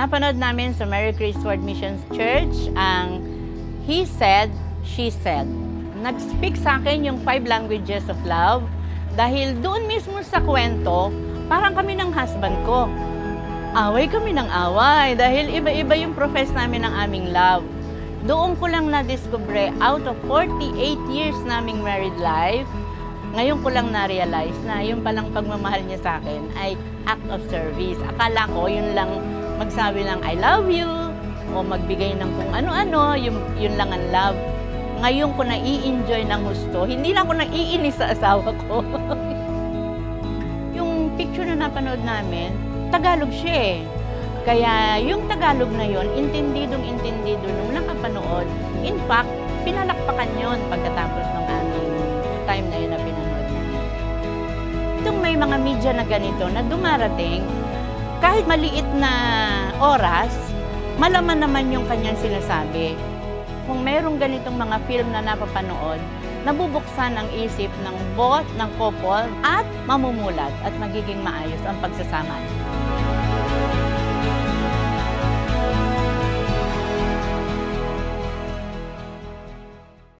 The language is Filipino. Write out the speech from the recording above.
napanood namin sa Mary Grace Ward Missions Church ang He Said, She Said. Nag-speak sa akin yung five languages of love dahil doon mismo sa kwento, parang kami ng husband ko. Away kami ng away dahil iba-iba yung profess namin ng aming love. Doon ko lang na-discover out of 48 years naming married life, ngayon ko lang na-realize na yung palang pagmamahal niya sa akin ay act of service. Akala ko yun lang magsabi ng I love you o magbigay ng kung ano-ano, yun, yun lang ang love. Ngayon ko na-i-enjoy ng gusto. Hindi na ako naiinis sa asawa ko. yung picture na napanood namin, Tagalog siya eh. Kaya yung Tagalog na yon, intendidong intendido nung nakapanood. In fact, pinalakpakan yon pagkatapos ng aming time na yun na pinanood namin. Itong may mga media na ganito na dumarating, kahit maliit na oras, malaman naman yung kanyang sinasabi. Kung merong ganitong mga film na napapanood, nabubuksan ang isip ng both ng couple at mamumulat at magiging maayos ang pagsasama.